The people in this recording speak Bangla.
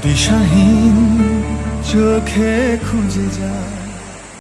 দিশাহীন চোখে খুঁজে যায়।